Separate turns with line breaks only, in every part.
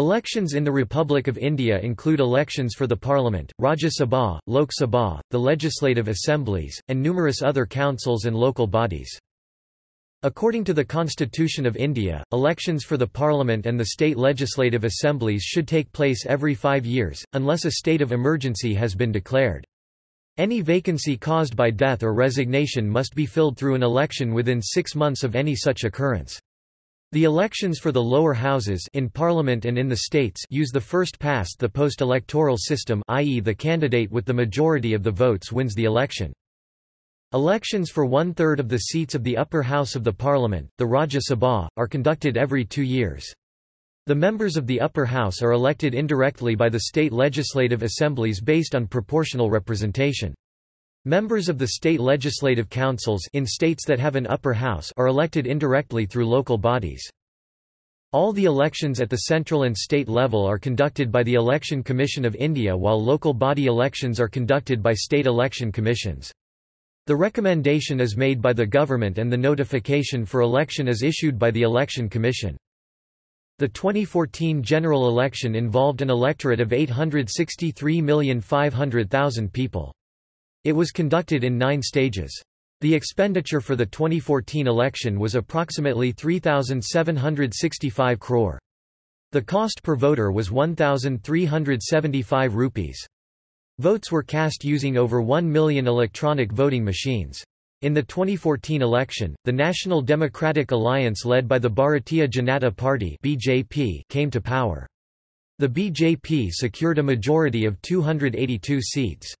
Elections in the Republic of India include elections for the Parliament, Rajya Sabha, Lok Sabha, the legislative assemblies, and numerous other councils and local bodies. According to the Constitution of India, elections for the Parliament and the state legislative assemblies should take place every five years, unless a state of emergency has been declared. Any vacancy caused by death or resignation must be filled through an election within six months of any such occurrence. The elections for the lower houses in Parliament and in the states use the first-past-the-post electoral system i.e. the candidate with the majority of the votes wins the election. Elections for one-third of the seats of the upper house of the parliament, the Rajya Sabha, are conducted every two years. The members of the upper house are elected indirectly by the state legislative assemblies based on proportional representation. Members of the state legislative councils in states that have an upper house are elected indirectly through local bodies. All the elections at the central and state level are conducted by the Election Commission of India while local body elections are conducted by state election commissions. The recommendation is made by the government and the notification for election is issued by the Election Commission. The 2014 general election involved an electorate of 863,500,000 people. It was conducted in nine stages. The expenditure for the 2014 election was approximately 3,765 crore. The cost per voter was 1,375 rupees. Votes were cast using over 1 million electronic voting machines. In the 2014 election, the National Democratic Alliance led by the Bharatiya Janata Party (BJP) came to power. The BJP secured a majority of 282 seats.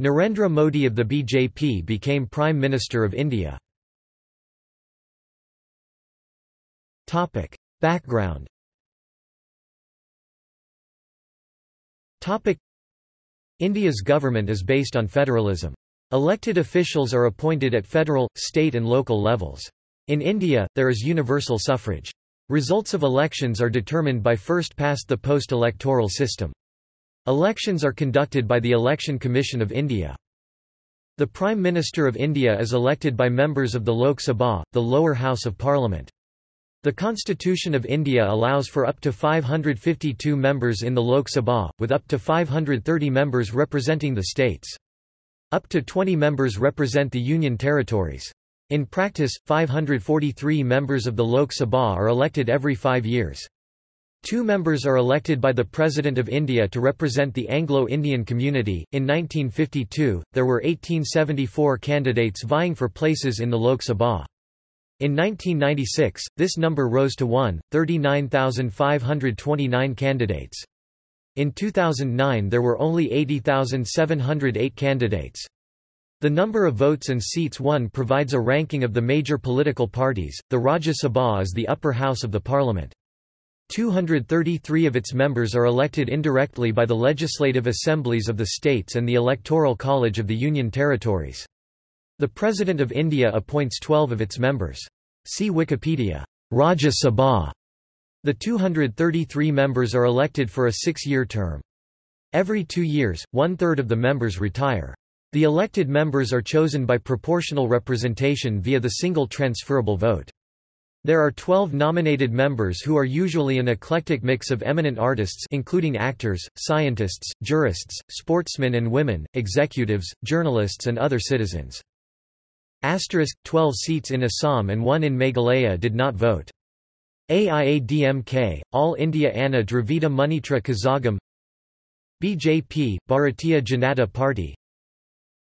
Narendra Modi of the BJP became Prime Minister of India. Topic. Background Topic. India's government is based on federalism. Elected officials are appointed at federal, state and local levels. In India, there is universal suffrage. Results of elections are determined by first-past-the-post electoral system. Elections are conducted by the Election Commission of India. The Prime Minister of India is elected by members of the Lok Sabha, the lower house of parliament. The Constitution of India allows for up to 552 members in the Lok Sabha, with up to 530 members representing the states. Up to 20 members represent the Union territories. In practice, 543 members of the Lok Sabha are elected every five years. Two members are elected by the President of India to represent the Anglo-Indian community. In 1952, there were 1874 candidates vying for places in the Lok Sabha. In 1996, this number rose to 1, 39,529 candidates. In 2009 there were only 80,708 candidates. The number of votes and seats won provides a ranking of the major political parties. The Rajya Sabha is the upper house of the parliament. 233 of its members are elected indirectly by the legislative assemblies of the states and the Electoral College of the Union Territories. The President of India appoints 12 of its members. See Wikipedia. Rajya Sabha. The 233 members are elected for a six-year term. Every two years, one-third of the members retire. The elected members are chosen by proportional representation via the single transferable vote. There are 12 nominated members who are usually an eclectic mix of eminent artists including actors, scientists, jurists, sportsmen and women, executives, journalists and other citizens. Asterisk, 12 seats in Assam and one in Meghalaya did not vote. AIADMK, All India Anna Dravida Munnetra Kazhagam BJP, Bharatiya Janata Party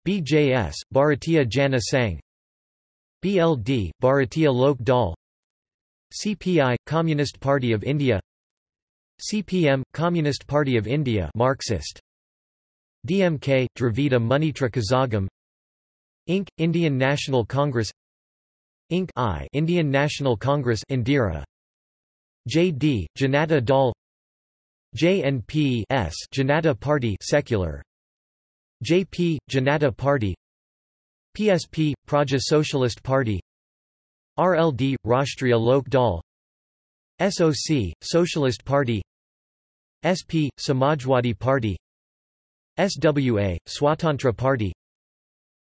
BJS, Bharatiya Jana Sangh BLD, Bharatiya Lok Dal CPI Communist Party of India CPM Communist Party of India Marxist DMK Dravida Munnetra Kazhagam Inc Indian National Congress Inc I Indian National Congress Indira JD Janata Dal JNP S Janata Party secular JP Janata Party PSP Praja Socialist Party RLD, Rashtriya Lok Dal. SOC, Socialist Party. SP, Samajwadi Party. SWA, Swatantra Party.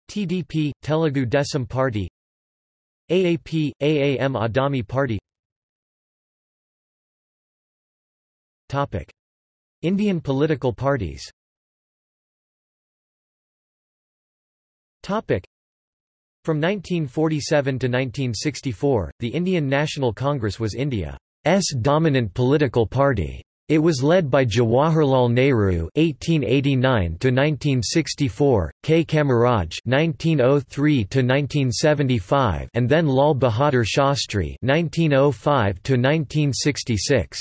TDP, Telugu Desam Party. AAP, AAM Aadmi Party. Topic. Indian political parties From 1947 to 1964, the Indian National Congress was India's dominant political party. It was led by Jawaharlal Nehru (1889–1964), K. Kamaraj (1903–1975), and then Lal Bahadur Shastri (1905–1966).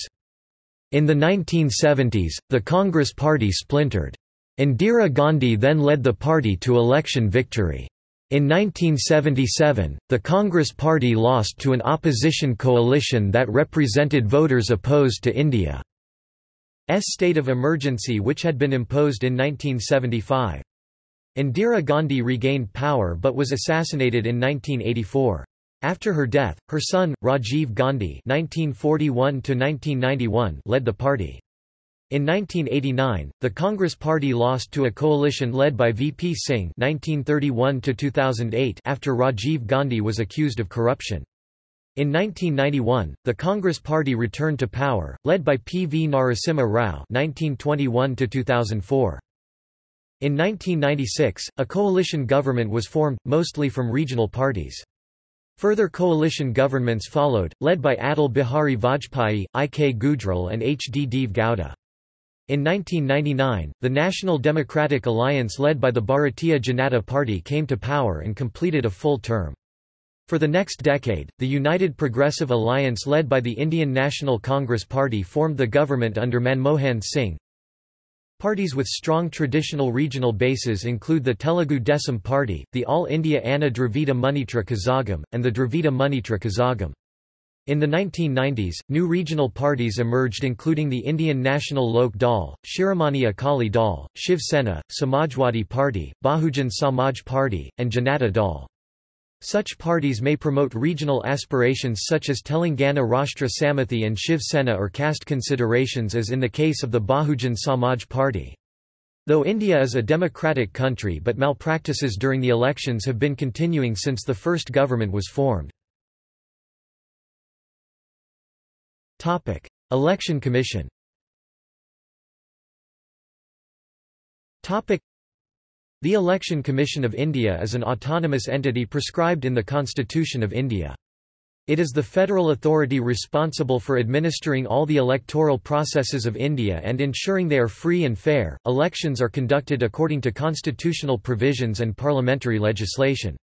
In the 1970s, the Congress Party splintered. Indira Gandhi then led the party to election victory. In 1977, the Congress Party lost to an opposition coalition that represented voters opposed to India's state of emergency which had been imposed in 1975. Indira Gandhi regained power but was assassinated in 1984. After her death, her son, Rajiv Gandhi (1941–1991) led the party. In 1989, the Congress Party lost to a coalition led by VP Singh (1931–2008) after Rajiv Gandhi was accused of corruption. In 1991, the Congress Party returned to power, led by P. V. Narasimha Rao (1921–2004). In 1996, a coalition government was formed, mostly from regional parties. Further coalition governments followed, led by Atal Bihari Vajpayee, I. K. Gujral and H. D. Deve Gowda. In 1999, the National Democratic Alliance led by the Bharatiya Janata Party came to power and completed a full term. For the next decade, the United Progressive Alliance led by the Indian National Congress Party formed the government under Manmohan Singh. Parties with strong traditional regional bases include the Telugu Desam Party, the All India Anna Dravida Munnetra Kazhagam, and the Dravida Munnetra Kazhagam. In the 1990s, new regional parties emerged including the Indian National Lok Dal, Shiromani Akali Dal, Shiv Sena, Samajwadi Party, Bahujan Samaj Party, and Janata Dal. Such parties may promote regional aspirations such as Telangana Rashtra Samithi and Shiv Sena or caste considerations as in the case of the Bahujan Samaj Party. Though India is a democratic country but malpractices during the elections have been continuing since the first government was formed. Topic: Election Commission. Topic: The Election Commission of India is an autonomous entity prescribed in the Constitution of India. It is the federal authority responsible for administering all the electoral processes of India and ensuring they are free and fair. Elections are conducted according to constitutional provisions and parliamentary legislation.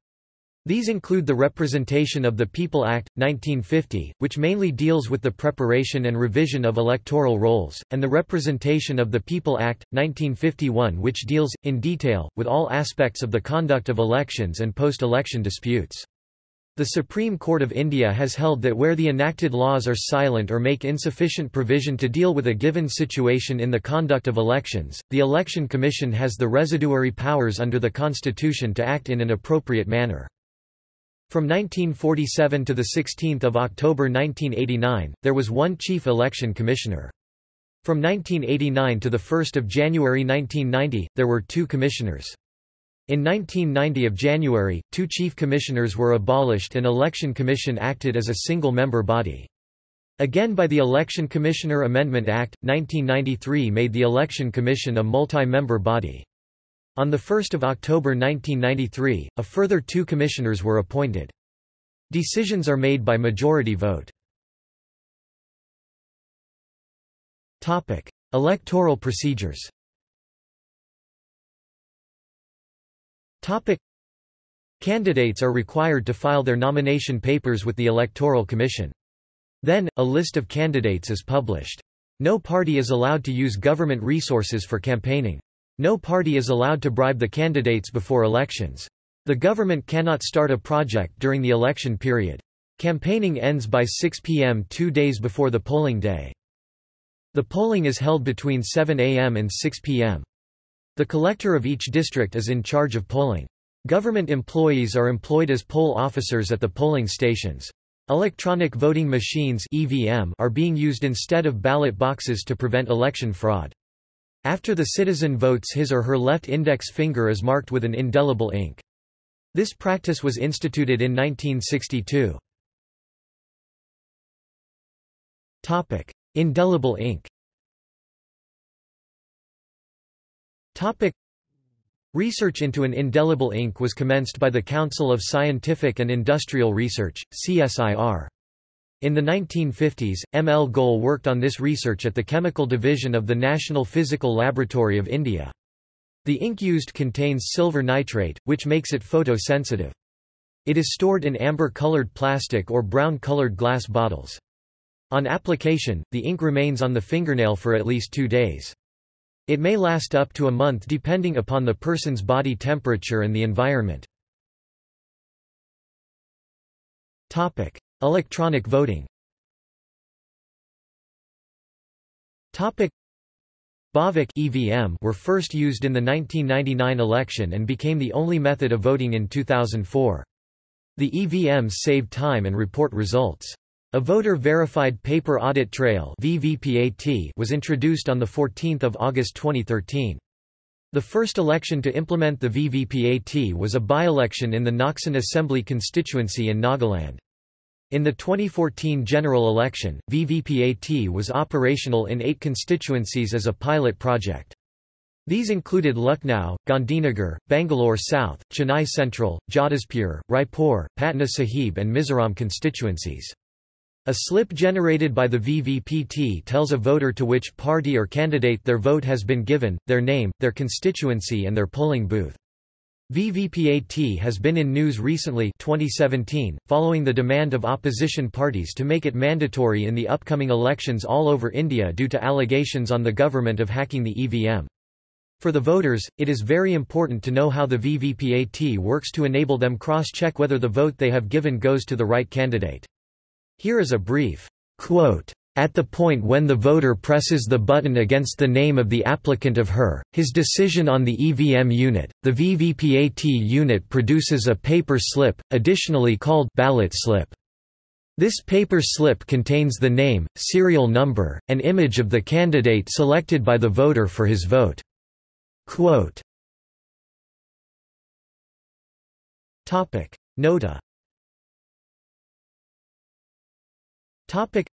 These include the Representation of the People Act, 1950, which mainly deals with the preparation and revision of electoral rolls, and the Representation of the People Act, 1951 which deals, in detail, with all aspects of the conduct of elections and post-election disputes. The Supreme Court of India has held that where the enacted laws are silent or make insufficient provision to deal with a given situation in the conduct of elections, the Election Commission has the residuary powers under the Constitution to act in an appropriate manner. From 1947 to 16 October 1989, there was one Chief Election Commissioner. From 1989 to 1 January 1990, there were two commissioners. In 1990 of January, two chief commissioners were abolished and Election Commission acted as a single-member body. Again by the Election Commissioner Amendment Act, 1993 made the Election Commission a multi-member body. On 1 October 1993, a further two commissioners were appointed. Decisions are made by majority vote. Electoral procedures Candidates are required to file their nomination papers with the Electoral Commission. Then, a list of candidates is published. No party is allowed to use government resources for campaigning. No party is allowed to bribe the candidates before elections. The government cannot start a project during the election period. Campaigning ends by 6 p.m. two days before the polling day. The polling is held between 7 a.m. and 6 p.m. The collector of each district is in charge of polling. Government employees are employed as poll officers at the polling stations. Electronic voting machines (EVM) are being used instead of ballot boxes to prevent election fraud. After the citizen votes his or her left index finger is marked with an indelible ink. This practice was instituted in 1962. Topic: Indelible ink. Topic: Research into an indelible ink was commenced by the Council of Scientific and Industrial Research (CSIR). In the 1950s, M. L. Goel worked on this research at the Chemical Division of the National Physical Laboratory of India. The ink used contains silver nitrate, which makes it photosensitive. It is stored in amber-colored plastic or brown-colored glass bottles. On application, the ink remains on the fingernail for at least two days. It may last up to a month depending upon the person's body temperature and the environment. Electronic voting. Bhavik EVM were first used in the 1999 election and became the only method of voting in 2004. The EVMs save time and report results. A voter-verified paper audit trail VVPAT was introduced on 14 August 2013. The first election to implement the VVPAT was a by-election in the Noksen Assembly constituency in Nagaland. In the 2014 general election, VVPAT was operational in eight constituencies as a pilot project. These included Lucknow, Gandhinagar, Bangalore South, Chennai Central, Jadavpur, Raipur, Patna Sahib and Mizoram constituencies. A slip generated by the VVPT tells a voter to which party or candidate their vote has been given, their name, their constituency and their polling booth. VVPAT has been in news recently 2017, following the demand of opposition parties to make it mandatory in the upcoming elections all over India due to allegations on the government of hacking the EVM. For the voters, it is very important to know how the VVPAT works to enable them cross-check whether the vote they have given goes to the right candidate. Here is a brief quote. At the point when the voter presses the button against the name of the applicant of her, his decision on the EVM unit, the VVPAT unit produces a paper slip, additionally called ballot slip. This paper slip contains the name, serial number, and image of the candidate selected by the voter for his vote. Quote Topic. Nota Topic.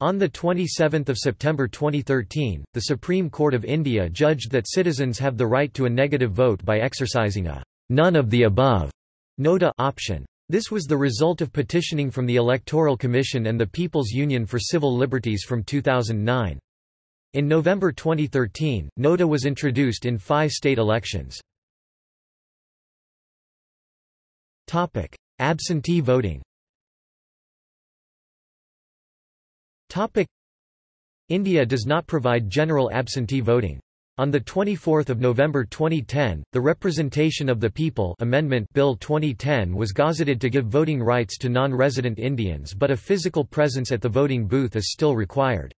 On 27 September 2013, the Supreme Court of India judged that citizens have the right to a negative vote by exercising a «none of the above» nota option. This was the result of petitioning from the Electoral Commission and the People's Union for Civil Liberties from 2009. In November 2013, NOTA was introduced in five state elections. Absentee voting India does not provide general absentee voting. On 24 November 2010, the Representation of the People Amendment Bill 2010 was gazetted to give voting rights to non-resident Indians but a physical presence at the voting booth is still required.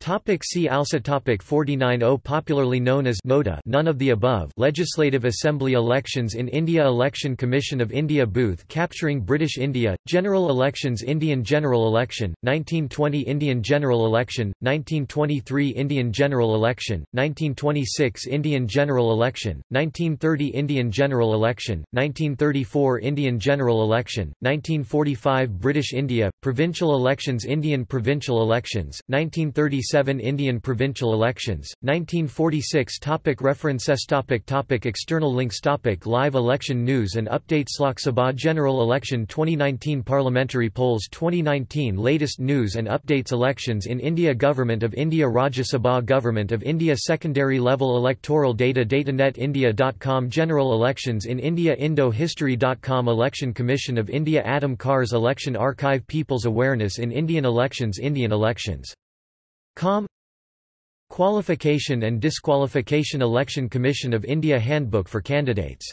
Topic see also topic 49 popularly known as NOTA none of the above Legislative Assembly elections in India Election Commission of India booth capturing British India General elections Indian General Election 1920 Indian General Election 1923 Indian General Election 1926 Indian General Election 1930 Indian General Election 1934 Indian General Election 1945 British India provincial elections Indian provincial elections 1936 1947 Indian provincial elections, 1946 topic References topic topic External links topic Live election news and updates Lok Sabha General Election 2019 Parliamentary polls 2019 Latest news and updates Elections in India Government of India Rajya Sabha Government of India Secondary level electoral data DataNet General elections in India Indo-History.com Election Commission of India Adam Carr's Election Archive People's awareness in Indian elections Indian elections Com. Qualification and Disqualification Election Commission of India Handbook for candidates